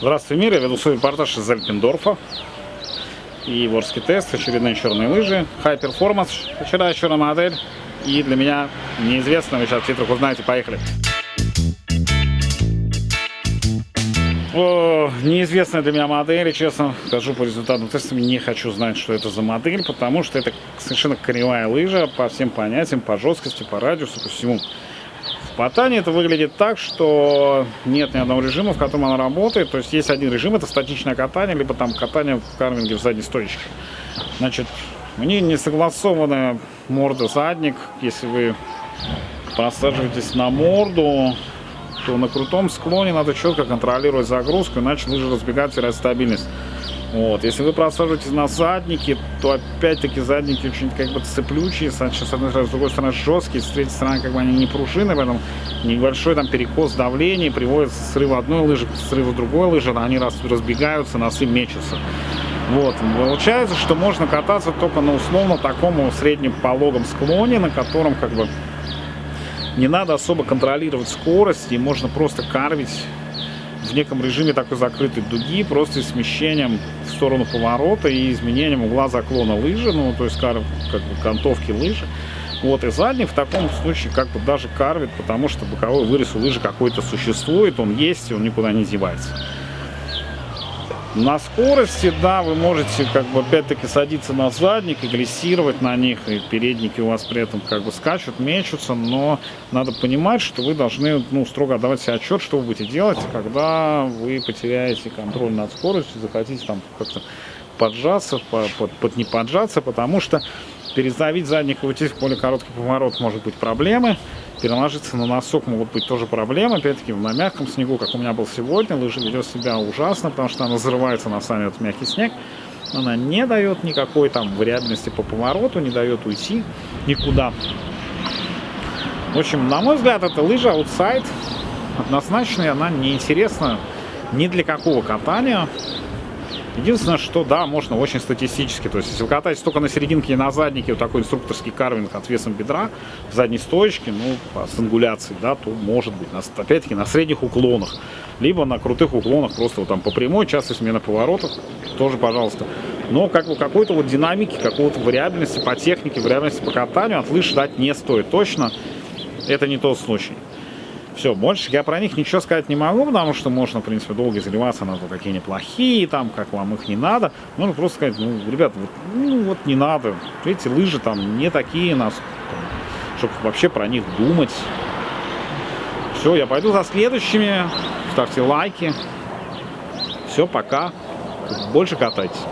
Здравствуй, мир! Я веду свой репортаж из Эльпендорфа. И Ворский тест, очередные черные лыжи. High Performance, вчера черная модель. И для меня неизвестно, вы сейчас в титрах узнаете, поехали. О, неизвестная для меня модель, и честно скажу по результатам теста, не хочу знать, что это за модель, потому что это совершенно кривая лыжа по всем понятиям, по жесткости, по радиусу, по всему. В Патане это выглядит так, что нет ни одного режима, в котором она работает. То есть есть один режим, это статичное катание, либо там катание в карвинге в задней стоечке. Значит, у нее не согласованная морда-задник. Если вы просаживаетесь на морду, то на крутом склоне надо четко контролировать загрузку, иначе лыжи разбегать терять стабильность. Вот. Если вы просаживаетесь на задники, то опять-таки задники очень как бы цеплючие, с одной стороны, с другой стороны жесткие, с третьей стороны как бы они не пружины, поэтому небольшой там перекос давления приводит к срыву одной лыжи, к срыву другой лыжи, они раз, разбегаются, носы мечутся. Вот. Получается, что можно кататься только на условно таком среднем пологом склоне, на котором как бы не надо особо контролировать скорость, и можно просто карвить в неком режиме такой закрытой дуги, просто смещением в сторону поворота и изменением угла заклона лыжи, ну, то есть как бы кантовки лыжи. Вот, и задний в таком случае как бы даже карвит, потому что боковой вырез у лыжи какой-то существует, он есть, и он никуда не девается. На скорости, да, вы можете как бы опять-таки садиться на задник и глиссировать на них, и передники у вас при этом как бы скачут, мечутся, но надо понимать, что вы должны, ну, строго отдавать себе отчет, что вы будете делать, когда вы потеряете контроль над скоростью, захотите там как-то поджаться, под, под, под не поджаться, потому что переставить задник и уйти в более короткий поворот может быть проблемы. Переложиться на носок могут быть тоже проблемы. Опять-таки на мягком снегу, как у меня был сегодня, лыжа ведет себя ужасно, потому что она взрывается на сами этот мягкий снег. Она не дает никакой там вариабельности по повороту, не дает уйти никуда. В общем, на мой взгляд, эта лыжа аутсайд однозначно, она неинтересна ни для какого катания. Единственное, что да, можно очень статистически. То есть, если вы катаетесь только на серединке и на заднике, вот такой инструкторский карвинг от весом бедра, в задней стоечке, ну, с ангуляцией, да, то может быть, опять-таки, на средних уклонах. Либо на крутых уклонах, просто вот там по прямой, часто смена поворотов, тоже, пожалуйста. Но как бы какой-то вот динамики, какого-то вариабельности по технике, вариабельности по катанию от лыж ждать не стоит. Точно это не тот случай. Все, больше я про них ничего сказать не могу, потому что можно, в принципе, долго заливаться на то, какие они плохие, там, как вам их не надо. Можно просто сказать, ну, ребят, вот, ну, вот не надо. Эти лыжи там не такие нас, чтобы вообще про них думать. Все, я пойду за следующими. Ставьте лайки. Все, пока. Больше катайтесь.